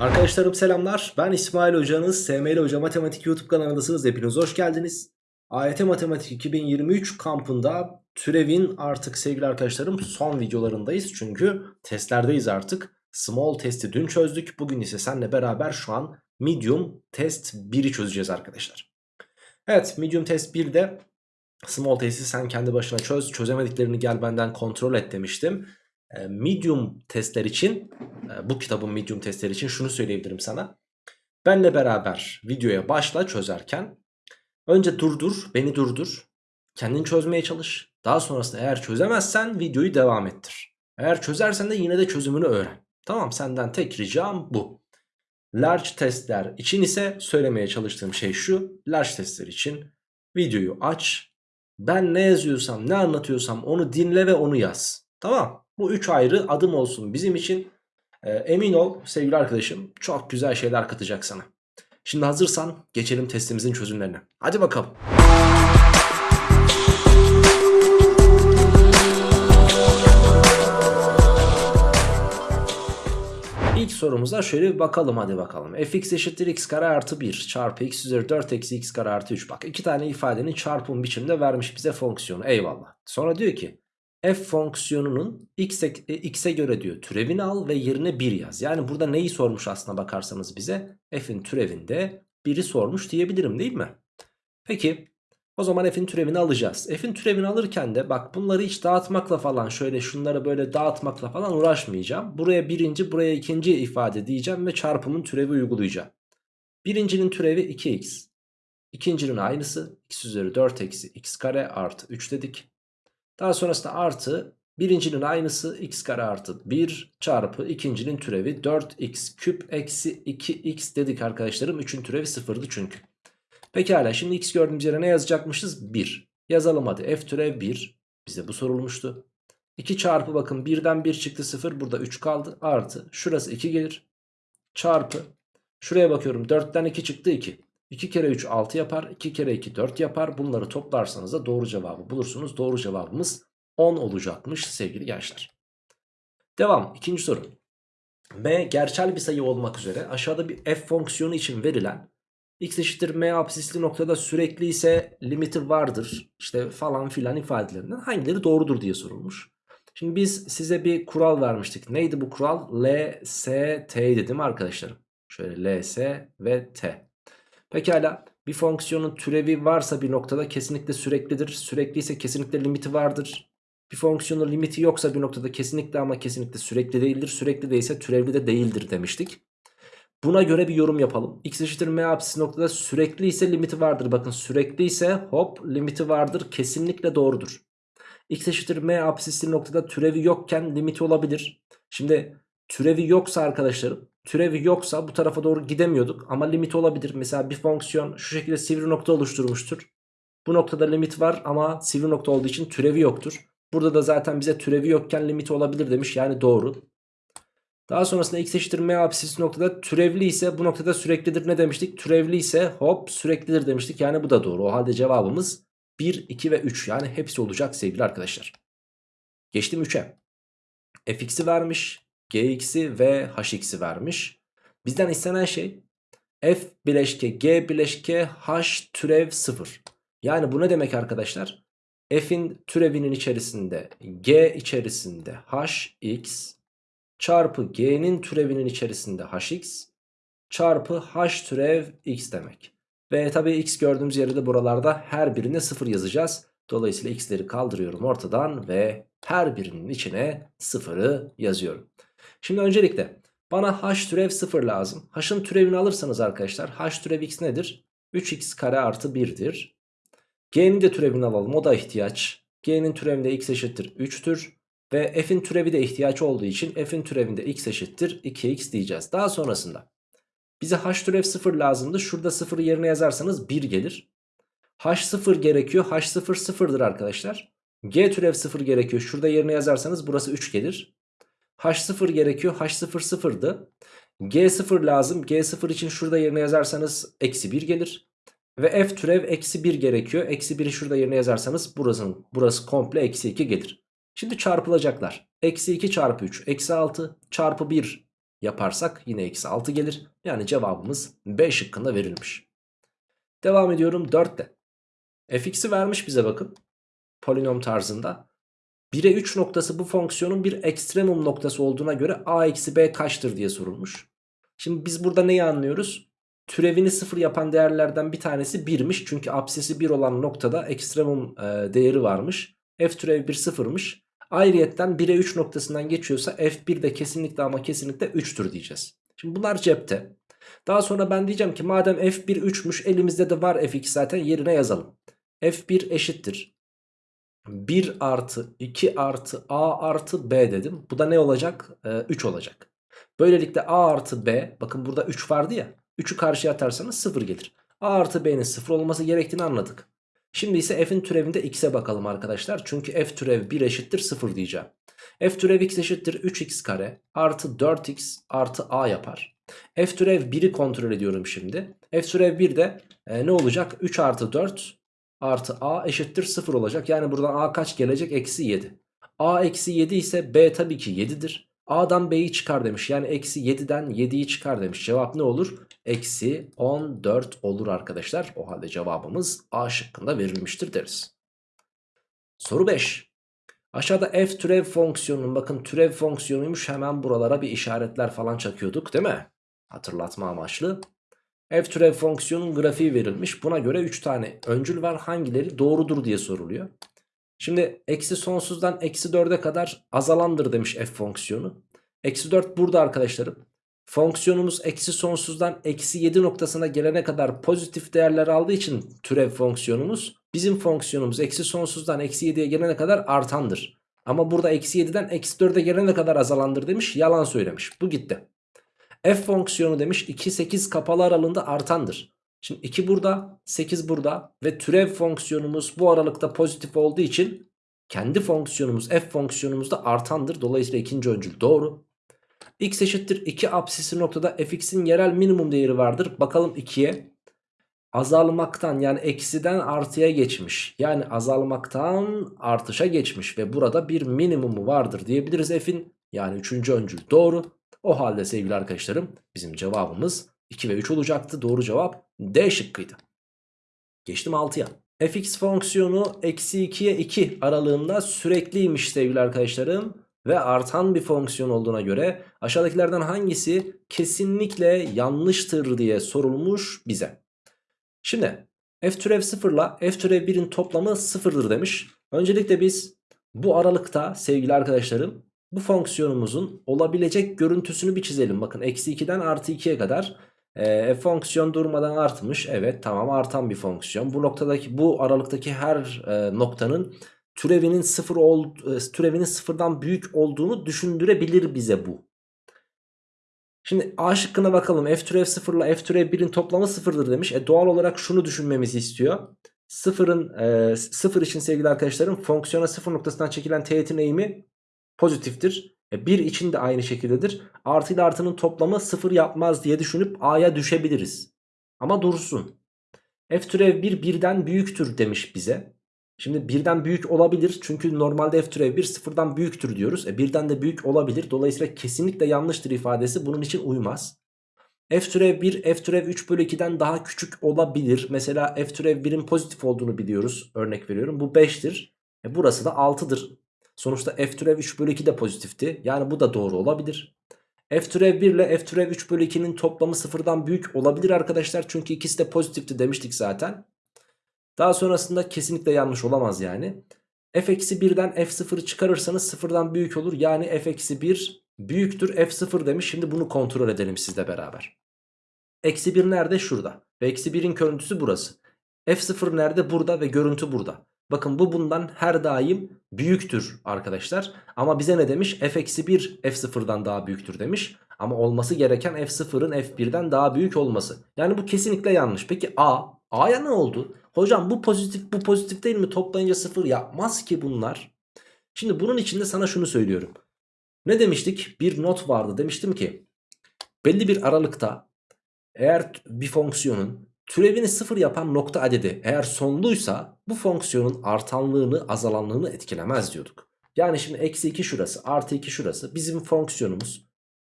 Arkadaşlarım selamlar. Ben İsmail Hocanız. SML Hoca Matematik YouTube kanalındasınız. Hepiniz hoş geldiniz. AYT Matematik 2023 kampında türevin artık sevgili arkadaşlarım son videolarındayız. Çünkü testlerdeyiz artık. Small testi dün çözdük. Bugün ise seninle beraber şu an medium test 1'i çözeceğiz arkadaşlar. Evet medium test 1'de small testi sen kendi başına çöz. Çözemediklerini gel benden kontrol et demiştim. E, medium testler için e, bu kitabın medium testleri için şunu söyleyebilirim sana. Benle beraber videoya başla çözerken önce durdur beni durdur kendin çözmeye çalış. Daha sonrasında eğer çözemezsen videoyu devam ettir. Eğer çözersen de yine de çözümünü öğren. Tamam senden tek ricam bu. Large testler için ise söylemeye çalıştığım şey şu. Large testler için videoyu aç. Ben ne yazıyorsam ne anlatıyorsam onu dinle ve onu yaz. Tamam bu üç ayrı adım olsun bizim için. E, emin ol sevgili arkadaşım çok güzel şeyler katacak sana. Şimdi hazırsan geçelim testimizin çözümlerine. Hadi bakalım. İlk sorumuza şöyle bir bakalım hadi bakalım. fx eşittir x kare artı 1 çarpı x üzeri 4 eksi x kare artı 3. Bak iki tane ifadenin çarpım biçimde vermiş bize fonksiyonu eyvallah. Sonra diyor ki f fonksiyonunun x'e, x'e göre diyor türevini al ve yerine 1 yaz. Yani burada neyi sormuş aslına bakarsanız bize f'in türevinde 1'i sormuş diyebilirim değil mi? Peki o zaman f'in türevini alacağız. F'in türevini alırken de bak bunları hiç dağıtmakla falan şöyle şunları böyle dağıtmakla falan uğraşmayacağım. Buraya birinci buraya ikinci ifade diyeceğim ve çarpımın türevi uygulayacağım. Birincinin türevi 2x. İkincinin aynısı x üzeri 4 eksi x kare artı 3 dedik. Daha sonrasında artı birincinin aynısı x kare artı 1 çarpı ikincinin türevi 4x küp eksi 2x dedik arkadaşlarım. 3'ün türevi sıfırdı çünkü. Pekala şimdi x gördüğümüz yere ne yazacakmışız? 1. Yazalım hadi f türev 1. Bize bu sorulmuştu. 2 çarpı bakın 1'den 1 çıktı 0 burada 3 kaldı artı şurası 2 gelir çarpı şuraya bakıyorum 4'ten 2 çıktı 2 2 kere 3 6 yapar 2 kere 2 4 yapar bunları toplarsanız da doğru cevabı bulursunuz doğru cevabımız 10 olacakmış sevgili gençler devam ikinci soru m gerçel bir sayı olmak üzere aşağıda bir f fonksiyonu için verilen x eşittir m absisli noktada sürekli ise limiti vardır işte falan filan ifadelerinden hangileri doğrudur diye sorulmuş. Şimdi biz size bir kural vermiştik. Neydi bu kural? L, S, değil mi arkadaşlarım? Şöyle L, S ve T. Pekala bir fonksiyonun türevi varsa bir noktada kesinlikle süreklidir. Sürekli ise kesinlikle limiti vardır. Bir fonksiyonun limiti yoksa bir noktada kesinlikle ama kesinlikle sürekli değildir. Sürekli değilse türevli de değildir demiştik. Buna göre bir yorum yapalım. X eşittir m apsisi noktada sürekli ise limiti vardır. Bakın sürekli ise hop limiti vardır. Kesinlikle doğrudur. X eşittir m apsisi noktada türevi yokken limiti olabilir. Şimdi türevi yoksa arkadaşlarım türevi yoksa bu tarafa doğru gidemiyorduk ama limit olabilir. Mesela bir fonksiyon şu şekilde sivri nokta oluşturmuştur. Bu noktada limit var ama sivri nokta olduğu için türevi yoktur. Burada da zaten bize türevi yokken limiti olabilir demiş yani doğru. Daha sonrasında x eşittir m apsisi noktada türevli ise bu noktada süreklidir ne demiştik? Türevli ise hop süreklidir demiştik yani bu da doğru. O halde cevabımız 1, 2 ve 3 yani hepsi olacak sevgili arkadaşlar. Geçtim 3'e. fx'i vermiş, gx'i ve hx'i vermiş. Bizden istenen şey f bileşke g bileşke h türev 0. Yani bu ne demek arkadaşlar? f'in türevinin içerisinde g içerisinde hx çarpı g'nin türevinin içerisinde hx çarpı h türev x demek. Ve tabii x gördüğümüz yerde de buralarda her birine 0 yazacağız. Dolayısıyla x'leri kaldırıyorum ortadan ve her birinin içine 0'ı yazıyorum. Şimdi öncelikle bana h türev 0 lazım. h'ın türevini alırsanız arkadaşlar h türev x nedir? 3x kare artı 1'dir. G'nin de türevini alalım o da ihtiyaç. G'nin türevinde x eşittir 3'tür. Ve f'in türevi de ihtiyaç olduğu için f'in türevinde x eşittir 2x diyeceğiz. Daha sonrasında bize h türev 0 lazımdı. Şurada 0'ı yerine yazarsanız 1 gelir. h0 gerekiyor. h0 0'dır arkadaşlar. g türev 0 gerekiyor. Şurada yerine yazarsanız burası 3 gelir. H0 gerekiyor. h0 0'dı. g0 lazım. g0 için şurada yerine yazarsanız eksi 1 gelir. Ve f türev eksi 1 gerekiyor. Eksi 1'i şurada yerine yazarsanız burası, burası komple eksi 2 gelir. Şimdi çarpılacaklar. Eksi 2 çarpı 3 eksi 6 çarpı 1 yaparsak yine eksi 6 gelir. Yani cevabımız B şıkkında verilmiş. Devam ediyorum 4'te. fx'i vermiş bize bakın. Polinom tarzında. 1'e 3 noktası bu fonksiyonun bir ekstremum noktası olduğuna göre a eksi b kaçtır diye sorulmuş. Şimdi biz burada neyi anlıyoruz? Türevini 0 yapan değerlerden bir tanesi 1'miş. Çünkü apsisi 1 olan noktada ekstremum e, değeri varmış. f türev 1 sıfırmış. Ayrıyetten 1'e 3 noktasından geçiyorsa f1 de kesinlikle ama kesinlikle 3'tür diyeceğiz. Şimdi bunlar cepte. Daha sonra ben diyeceğim ki madem f1 3'müş elimizde de var f2 zaten yerine yazalım. f1 eşittir. 1 artı 2 artı a artı b dedim. Bu da ne olacak? Ee, 3 olacak. Böylelikle a artı b bakın burada 3 vardı ya. 3'ü karşıya atarsanız 0 gelir. a artı b'nin 0 olması gerektiğini anladık. Şimdi ise f'in türevinde x'e bakalım arkadaşlar. Çünkü f türev 1 eşittir 0 diyeceğim. f türev x eşittir 3x kare artı 4x artı a yapar. f türev 1'i kontrol ediyorum şimdi. f türev 1 de e, ne olacak? 3 artı 4 artı a eşittir 0 olacak. Yani buradan a kaç gelecek? Eksi 7. a eksi 7 ise b tabii ki 7'dir. a'dan b'yi çıkar demiş. Yani eksi 7'den 7'yi çıkar demiş. Cevap ne olur? Eksi 14 olur arkadaşlar. O halde cevabımız a şıkkında verilmiştir deriz. Soru 5. Aşağıda f türev fonksiyonunun bakın türev fonksiyonuymuş hemen buralara bir işaretler falan çakıyorduk değil mi? Hatırlatma amaçlı f türev fonksiyonun grafiği verilmiş. Buna göre 3 tane öncül var. Hangileri doğrudur diye soruluyor. Şimdi eksi sonsuzdan eksi 4'e kadar azalandır demiş f fonksiyonu. Eksi 4 burada arkadaşlarım. Fonksiyonumuz eksi sonsuzdan eksi 7 noktasına gelene kadar pozitif değerler aldığı için türev fonksiyonumuz. Bizim fonksiyonumuz eksi sonsuzdan eksi 7'ye gelene kadar artandır. Ama burada eksi 7'den eksi 4'e gelene kadar azalandır demiş. Yalan söylemiş. Bu gitti f fonksiyonu demiş 2 8 kapalı aralığında artandır. Şimdi 2 burada 8 burada ve türev fonksiyonumuz bu aralıkta pozitif olduğu için kendi fonksiyonumuz f fonksiyonumuz da artandır. Dolayısıyla ikinci öncül doğru. x eşittir 2 apsisi noktada fx'in yerel minimum değeri vardır. Bakalım 2'ye azalmaktan yani eksiden artıya geçmiş. Yani azalmaktan artışa geçmiş ve burada bir minimumu vardır diyebiliriz f'in. Yani üçüncü öncül doğru. O halde sevgili arkadaşlarım bizim cevabımız 2 ve 3 olacaktı. Doğru cevap D şıkkıydı. Geçtim 6'ya. fx fonksiyonu eksi 2'ye 2 aralığında sürekliymiş sevgili arkadaşlarım. Ve artan bir fonksiyon olduğuna göre aşağıdakilerden hangisi kesinlikle yanlıştır diye sorulmuş bize. Şimdi f türev 0 ile f türev 1'in toplamı 0'dır demiş. Öncelikle biz bu aralıkta sevgili arkadaşlarım bu fonksiyonumuzun olabilecek görüntüsünü bir çizelim. Bakın eksi 2'den artı 2'ye kadar e, fonksiyon durmadan artmış. Evet tamam artan bir fonksiyon. Bu noktadaki bu aralıktaki her e, noktanın türevinin sıfır ol, e, türevinin sıfırdan büyük olduğunu düşündürebilir bize bu. Şimdi A şıkkına bakalım. F türev 0 ile F türev 1'in toplamı sıfırdır demiş. E doğal olarak şunu düşünmemizi istiyor. Sıfırın, e, sıfır için sevgili arkadaşlarım fonksiyona sıfır noktasından çekilen teğetin eğimi pozitiftir. E 1 için de aynı şekildedir. Artı ile artının toplamı 0 yapmaz diye düşünüp A'ya düşebiliriz. Ama dursun. F türev 1 birden büyüktür demiş bize. Şimdi birden büyük olabilir. Çünkü normalde f türev 1 sıfırdan büyüktür diyoruz. E birden de büyük olabilir. Dolayısıyla kesinlikle yanlıştır ifadesi bunun için uymaz. F türev 1 F türev 3 bölü 2'den daha küçük olabilir. Mesela F türev 1'in pozitif olduğunu biliyoruz. Örnek veriyorum. Bu 5'tir. E burası da 6'dır. Sonuçta f türev 3 bölü 2 de pozitifti. Yani bu da doğru olabilir. f türev 1 ile f türev 3 bölü 2'nin toplamı sıfırdan büyük olabilir arkadaşlar. Çünkü ikisi de pozitifti demiştik zaten. Daha sonrasında kesinlikle yanlış olamaz yani. f eksi 1'den f0'ı çıkarırsanız sıfırdan büyük olur. Yani f eksi 1 büyüktür f0 demiş. Şimdi bunu kontrol edelim sizle beraber. Eksi 1 nerede? Şurada. Ve eksi 1'in görüntüsü burası. f0 nerede? Burada ve görüntü burada. Bakın bu bundan her daim büyüktür arkadaşlar. Ama bize ne demiş? f-1 f0'dan daha büyüktür demiş. Ama olması gereken f0'ın f1'den daha büyük olması. Yani bu kesinlikle yanlış. Peki a? A'ya ne oldu? Hocam bu pozitif bu pozitif değil mi? Toplayınca 0 yapmaz ki bunlar. Şimdi bunun içinde sana şunu söylüyorum. Ne demiştik? Bir not vardı. Demiştim ki belli bir aralıkta eğer bir fonksiyonun Türevini sıfır yapan nokta adedi eğer sonluysa bu fonksiyonun artanlığını azalanlığını etkilemez diyorduk. Yani şimdi eksi 2 şurası artı 2 şurası bizim fonksiyonumuz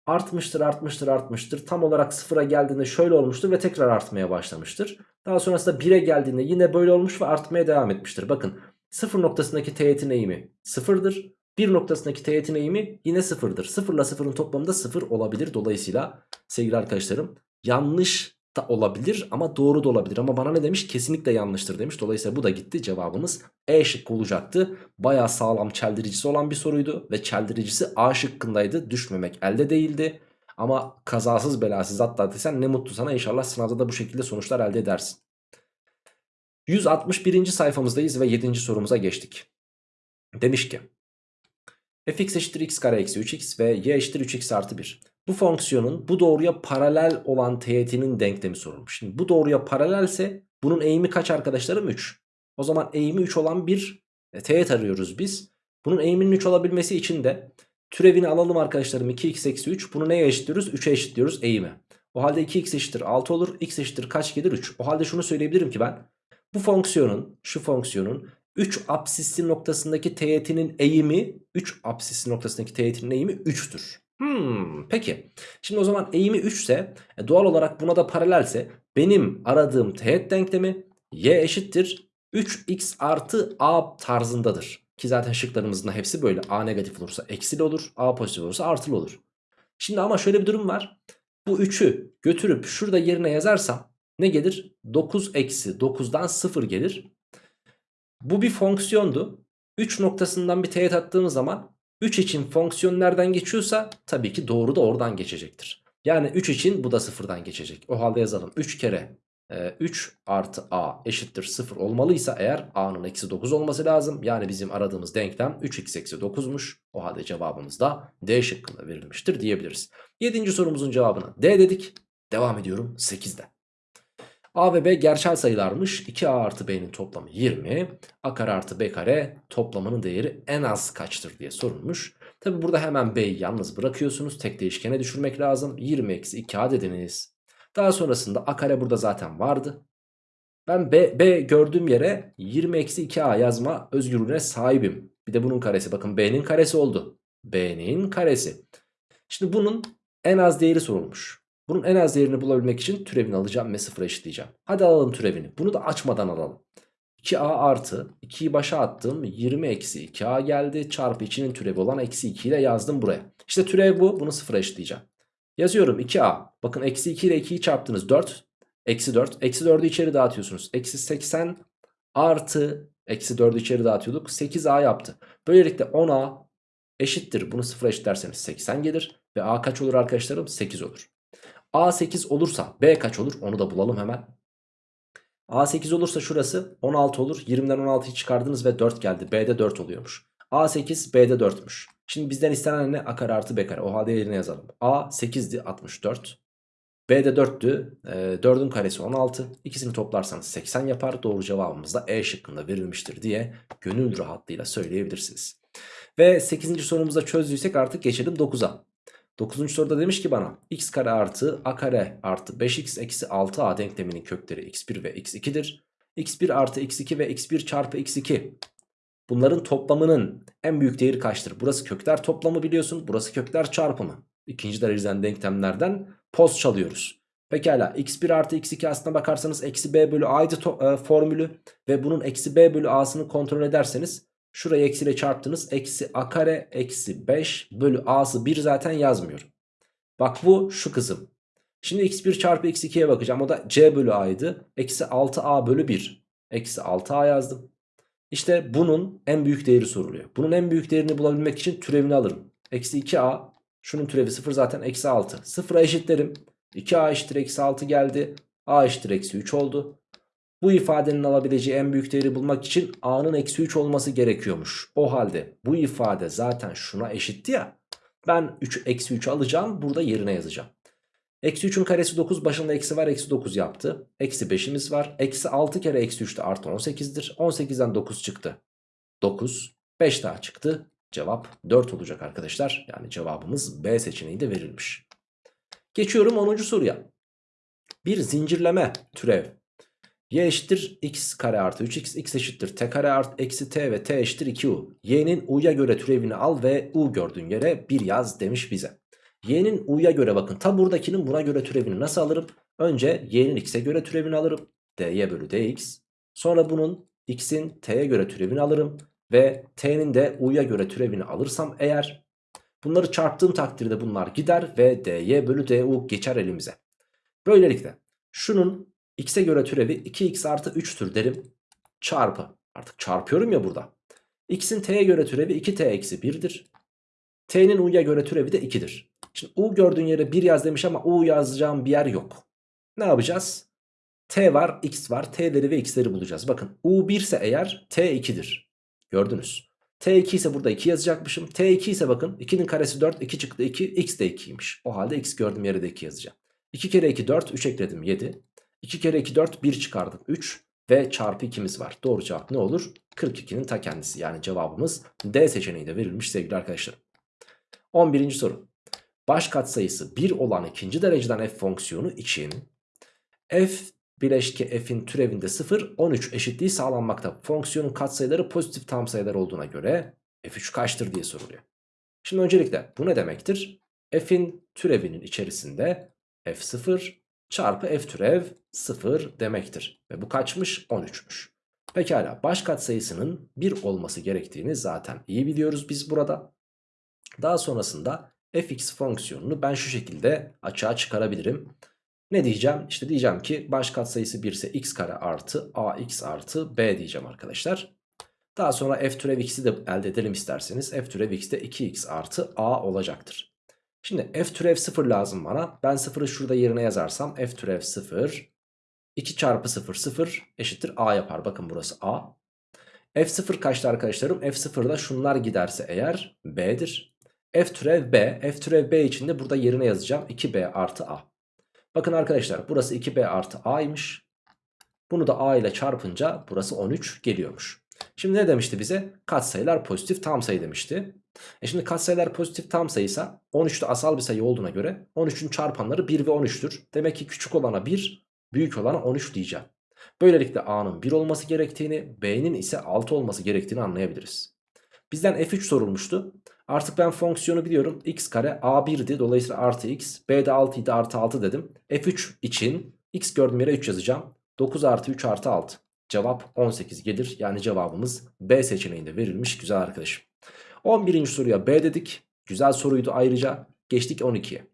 artmıştır artmıştır artmıştır. Tam olarak sıfıra geldiğinde şöyle olmuştur ve tekrar artmaya başlamıştır. Daha sonrasında 1'e geldiğinde yine böyle olmuş ve artmaya devam etmiştir. Bakın sıfır noktasındaki teğetin eğimi sıfırdır. 1 noktasındaki teğetin eğimi yine sıfırdır. Sıfırla sıfırın toplamında sıfır olabilir. Dolayısıyla sevgili arkadaşlarım yanlış da olabilir ama doğru da olabilir. Ama bana ne demiş? Kesinlikle yanlıştır demiş. Dolayısıyla bu da gitti. Cevabımız E şıkkı olacaktı. Baya sağlam çeldiricisi olan bir soruydu. Ve çeldiricisi A şıkkındaydı. Düşmemek elde değildi. Ama kazasız belasız atlattıysan ne mutlu sana. İnşallah sınavda da bu şekilde sonuçlar elde edersin. 161. sayfamızdayız ve 7. sorumuza geçtik. Demiş ki fx eşittir x kare eksi 3x ve y eşittir 3x artı 1. Bu fonksiyonun bu doğruya paralel olan teğetinin denklemi sorulmuş. Şimdi bu doğruya paralelse bunun eğimi kaç arkadaşlarım? 3. O zaman eğimi 3 olan bir e, teğet arıyoruz biz. Bunun eğiminin 3 olabilmesi için de türevini alalım arkadaşlarım 2x eksi 3. Bunu neye eşitliyoruz? 3'e eşitliyoruz eğimi. O halde 2x eşittir 6 olur. x eşittir kaç gelir? 3. O halde şunu söyleyebilirim ki ben. Bu fonksiyonun, şu fonksiyonun 3 apsisli noktasındaki teğetinin eğimi 3 apsisli noktasındaki teğetinin eğimi 3'tür. Hmm, peki. Şimdi o zaman eğimi 3 ise e, doğal olarak buna da paralelse benim aradığım teğet denklemi y eşittir 3x artı a tarzındadır. Ki zaten şıklarımızın da hepsi böyle. A negatif olursa eksili olur. A pozitif olursa artılı olur. Şimdi ama şöyle bir durum var. Bu 3'ü götürüp şurada yerine yazarsam ne gelir? 9 eksi 9'dan 0 gelir. Bu bir fonksiyondu. 3 noktasından bir teğet attığımız zaman 3 için fonksiyon nereden geçiyorsa tabii ki doğru da oradan geçecektir. Yani 3 için bu da sıfırdan geçecek. O halde yazalım 3 kere 3 e, artı a eşittir 0 olmalıysa eğer a'nın eksi 9 olması lazım. Yani bizim aradığımız denklem 3x eksi 9'muş. O halde cevabımız da D şıkkında verilmiştir diyebiliriz. 7. sorumuzun cevabına D dedik. Devam ediyorum 8'de. A ve B gerçel sayılarmış. 2A artı B'nin toplamı 20. A kare artı B kare toplamının değeri en az kaçtır diye sorulmuş. Tabi burada hemen B'yi yalnız bırakıyorsunuz. Tek değişkene düşürmek lazım. 20 eksi 2A dediniz. Daha sonrasında A kare burada zaten vardı. Ben B, B gördüğüm yere 20 eksi 2A yazma özgürlüğüne sahibim. Bir de bunun karesi. Bakın B'nin karesi oldu. B'nin karesi. Şimdi bunun en az değeri sorulmuş. Bunun en az değerini bulabilmek için türevini alacağım ve sıfıra eşitleyeceğim. Hadi alalım türevini. Bunu da açmadan alalım. 2a artı 2'yi başa attım 20 eksi 2a geldi çarpı içinin türevi olan eksi 2 ile yazdım buraya. İşte türev bu bunu sıfıra eşitleyeceğim. Yazıyorum 2a bakın eksi 2 ile 2'yi çarptınız 4 eksi 4 eksi 4'ü içeri dağıtıyorsunuz. Eksi 80 artı eksi 4'ü içeri dağıtıyorduk 8a yaptı. Böylelikle 10a eşittir bunu sıfıra eşitlerseniz 80 gelir ve a kaç olur arkadaşlarım 8 olur. A8 olursa B kaç olur? Onu da bulalım hemen. A8 olursa şurası 16 olur. 20'den 16'yı çıkardınız ve 4 geldi. B'de 4 oluyormuş. A8 B'de 4'müş. Şimdi bizden istenen ne? A kare artı B kare. O halde yerine yazalım. A 8'di 64. B'de 4'tü. E, 4'ün karesi 16. İkisini toplarsanız 80 yapar. Doğru cevabımız da E şıkkında verilmiştir diye gönül rahatlığıyla söyleyebilirsiniz. Ve 8. sorumuza çözdüysek artık geçelim 9'a. 9. soruda demiş ki bana x kare artı a kare artı 5x eksi 6a denkleminin kökleri x1 ve x2'dir. x1 artı x2 ve x1 çarpı x2 bunların toplamının en büyük değeri kaçtır? Burası kökler toplamı biliyorsun burası kökler çarpımı. İkinci dereceden denklemlerden poz çalıyoruz. Pekala x1 artı x2 aslına bakarsanız eksi b bölü a'ydı e, formülü ve bunun eksi b bölü a'sını kontrol ederseniz Şurayı eksiyle çarptınız. Eksi a kare eksi 5 bölü a'sı 1 zaten yazmıyorum. Bak bu şu kızım. Şimdi x1 çarpı x2'ye bakacağım. O da c bölü a'ydı. Eksi 6a bölü 1. Eksi 6a yazdım. İşte bunun en büyük değeri soruluyor. Bunun en büyük değerini bulabilmek için türevini alırım. Eksi 2a. Şunun türevi 0 zaten eksi 6. 0'a eşitlerim. 2a eşittir eksi 6 geldi. a eşittir eksi 3 oldu. Bu ifadenin alabileceği en büyük değeri bulmak için a'nın eksi 3 olması gerekiyormuş. O halde bu ifade zaten şuna eşitti ya. Ben 3 eksi 3 alacağım burada yerine yazacağım. Eksi 3'ün karesi 9 başında eksi var eksi 9 yaptı. Eksi 5'imiz var. Eksi 6 kere eksi 3 de artı 18'dir. 18'den 9 çıktı. 9. 5 daha çıktı. Cevap 4 olacak arkadaşlar. Yani cevabımız B seçeneği de verilmiş. Geçiyorum 10. soruya. Bir zincirleme türev y eşittir x kare artı 3x x eşittir t kare artı eksi t ve t eşittir 2u. y'nin u'ya göre türevini al ve u gördüğün yere 1 yaz demiş bize. Y'nin U'ya göre bakın. Ta buradakinin buna göre türevini nasıl alırım? Önce Y'nin X'e göre türevini alırım. dy bölü dx. Sonra bunun X'in T'ye göre türevini alırım. Ve T'nin de U'ya göre türevini alırsam eğer bunları çarptığım takdirde bunlar gider ve dy bölü du geçer elimize. Böylelikle şunun X'e göre türevi 2x artı 3'tür derim. Çarpı. Artık çarpıyorum ya burada. X'in T'ye göre türevi 2T eksi 1'dir. T'nin U'ya göre türevi de 2'dir. Şimdi U gördüğün yere 1 yaz demiş ama U yazacağım bir yer yok. Ne yapacağız? T var, X var. T'leri ve X'leri bulacağız. Bakın U 1 ise eğer T 2'dir. Gördünüz. T2 ise burada 2 yazacakmışım. T2 ise bakın 2'nin karesi 4, 2 çıktı 2, X de 2'ymiş. O halde X gördüğüm yere de 2 yazacağım. 2 kere 2 4, 3 ekledim 7. 2 kere 2 4, 1 çıkardım 3 ve çarpı 2'miz var. Doğru cevap ne olur? 42'nin ta kendisi yani cevabımız D seçeneği de verilmiş sevgili arkadaşlarım. 11. soru. Baş katsayısı 1 olan ikinci dereceden f fonksiyonu için f bileşke f'in türevinde 0 13 eşitliği sağlanmakta. Fonksiyonun katsayıları pozitif tam sayılar olduğuna göre f3 kaçtır diye soruluyor. Şimdi öncelikle bu ne demektir? f'in türevinin içerisinde f0 çarpı f türev 0 demektir. Ve bu kaçmış? 13'müş. Pekala baş katsayısının 1 olması gerektiğini zaten iyi biliyoruz biz burada. Daha sonrasında fx fonksiyonunu ben şu şekilde açığa çıkarabilirim. Ne diyeceğim? İşte diyeceğim ki baş katsayısı 1 ise x kare artı ax artı b diyeceğim arkadaşlar. Daha sonra f türev x'i de elde edelim isterseniz. f türev x de 2x artı a olacaktır. Şimdi f türev 0 lazım bana. Ben 0'ı şurada yerine yazarsam f türev 0 2 çarpı 0 0 eşittir a yapar. Bakın burası a. f0 kaçtı arkadaşlarım? f0'da şunlar giderse eğer b'dir. f türev b. f türev b için de burada yerine yazacağım. 2b artı a. Bakın arkadaşlar burası 2b artı a'ymış. Bunu da a ile çarpınca burası 13 geliyormuş. Şimdi ne demişti bize? Katsayılar pozitif tam sayı demişti. E şimdi katsayılar pozitif tam sayıysa 13 de asal bir sayı olduğuna göre 13'ün çarpanları 1 ve 13'tür. Demek ki küçük olana 1, büyük olana 13 diyeceğim. Böylelikle a'nın 1 olması gerektiğini, b'nin ise 6 olması gerektiğini anlayabiliriz. Bizden f3 sorulmuştu. Artık ben fonksiyonu biliyorum. x kare a1'di. Dolayısıyla artı x. b de 6 idi artı 6 dedim. f3 için x gördüğüm yere 3 yazacağım. 9 artı 3 artı 6. Cevap 18 gelir. Yani cevabımız B seçeneğinde verilmiş güzel arkadaşım. 11. soruya B dedik. Güzel soruydu ayrıca. Geçtik 12'ye.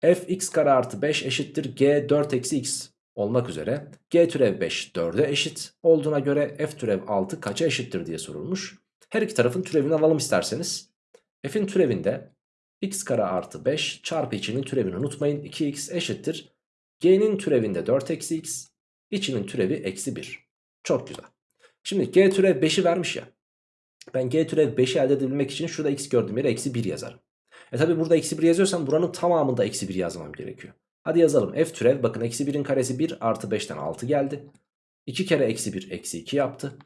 f x kare artı 5 eşittir g 4 eksi x olmak üzere. g türev 5 4'e eşit olduğuna göre f türev 6 kaça eşittir diye sorulmuş. Her iki tarafın türevini alalım isterseniz. f'in türevinde x kare artı 5 çarpı içinin türevini unutmayın. 2x eşittir. g'nin türevinde 4 eksi x içinin türevi eksi 1. Çok güzel. Şimdi g türev 5'i vermiş ya. Ben g türev 5'i elde edebilmek için şurada x gördüğüm yere eksi 1 yazarım. E tabi burada eksi 1 yazıyorsam buranın tamamında eksi 1 yazmam gerekiyor. Hadi yazalım f türev bakın eksi 1'in karesi 1 artı 5'ten 6 geldi. 2 kere eksi 1 eksi 2 yaptı.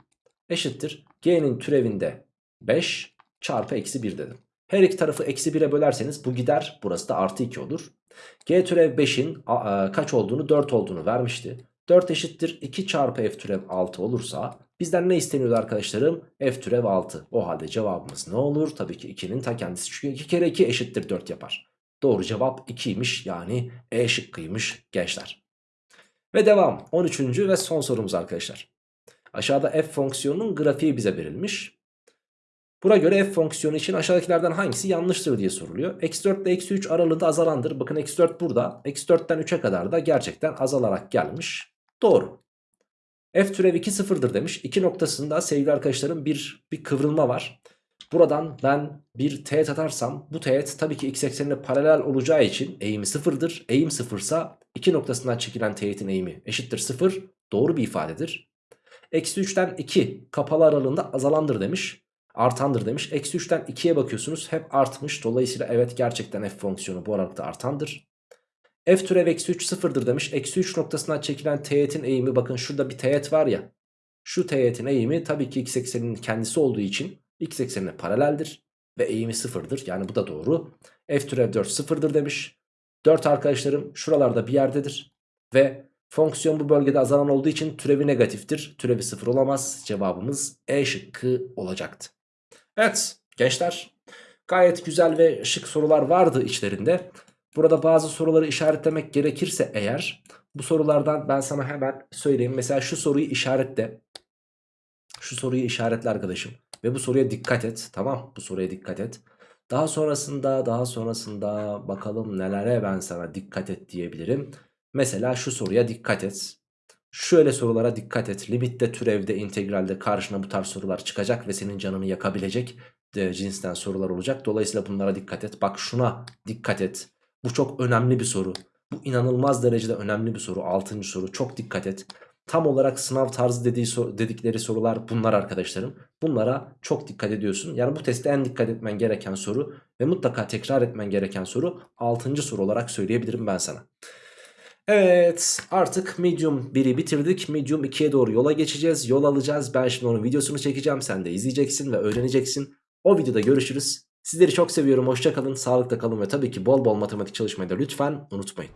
Eşittir g'nin türevinde 5 çarpı eksi 1 dedim. Her iki tarafı eksi 1'e bölerseniz bu gider burası da artı 2 olur. g türev 5'in kaç olduğunu 4 olduğunu vermişti. 4 eşittir 2 çarpı f türev 6 olursa bizden ne isteniyordu arkadaşlarım? f türev 6. O halde cevabımız ne olur? Tabii ki 2'nin ta kendisi çünkü 2 kere 2 eşittir 4 yapar. Doğru cevap 2'ymiş yani E şıkkıymış gençler. Ve devam 13. ve son sorumuz arkadaşlar. Aşağıda f fonksiyonunun grafiği bize verilmiş. Buna göre f fonksiyonu için aşağıdakilerden hangisi yanlıştır diye soruluyor. Eksi 4 ile eksi 3 aralığında azalandır. Bakın eksi 4 burada. Eksi 4'ten 3'e kadar da gerçekten azalarak gelmiş. Doğru. F türev 2 sıfırdır demiş. 2 noktasında sevgili arkadaşlarım bir, bir kıvrılma var. Buradan ben bir teğet atarsam bu teğet tabii ki x eksenine paralel olacağı için eğimi sıfırdır. Eğim sıfırsa 2 noktasından çekilen teğetin eğimi eşittir sıfır. Doğru bir ifadedir. Eksi 3'ten 2 kapalı aralığında azalandır demiş. Artandır demiş. Eksi 3'ten 2'ye bakıyorsunuz hep artmış. Dolayısıyla evet gerçekten f fonksiyonu bu aralıkta artandır. F türev eksi 3 sıfırdır demiş. Eksi 3 noktasından çekilen teğetin eğimi bakın şurada bir teğet var ya. Şu teğetin eğimi tabii ki x ekseninin kendisi olduğu için x eksenine paraleldir. Ve eğimi sıfırdır. Yani bu da doğru. F türev 4 sıfırdır demiş. 4 arkadaşlarım şuralarda bir yerdedir. Ve fonksiyon bu bölgede azalan olduğu için türevi negatiftir. Türevi sıfır olamaz. Cevabımız E şıkkı olacaktı. Evet gençler Gayet güzel ve şık sorular vardı içlerinde. Burada bazı soruları işaretlemek gerekirse eğer bu sorulardan ben sana hemen söyleyeyim. Mesela şu soruyu işaretle. Şu soruyu işaretle arkadaşım. Ve bu soruya dikkat et. Tamam bu soruya dikkat et. Daha sonrasında daha sonrasında bakalım nelere ben sana dikkat et diyebilirim. Mesela şu soruya dikkat et. Şöyle sorulara dikkat et. Limitte, türevde, integralde karşına bu tarz sorular çıkacak ve senin canını yakabilecek e, cinsten sorular olacak. Dolayısıyla bunlara dikkat et. Bak şuna dikkat et. Bu çok önemli bir soru. Bu inanılmaz derecede önemli bir soru. Altıncı soru. Çok dikkat et. Tam olarak sınav tarzı dediği, dedikleri sorular bunlar arkadaşlarım. Bunlara çok dikkat ediyorsun. Yani bu testte en dikkat etmen gereken soru ve mutlaka tekrar etmen gereken soru 6. soru olarak söyleyebilirim ben sana. Evet artık medium 1'i bitirdik. Medium 2'ye doğru yola geçeceğiz. Yol alacağız. Ben şimdi onun videosunu çekeceğim. Sen de izleyeceksin ve öğreneceksin. O videoda görüşürüz. Sizleri çok seviyorum. Hoşçakalın. Sağlıkta kalın ve tabii ki bol bol matematik çalışmayı da lütfen unutmayın.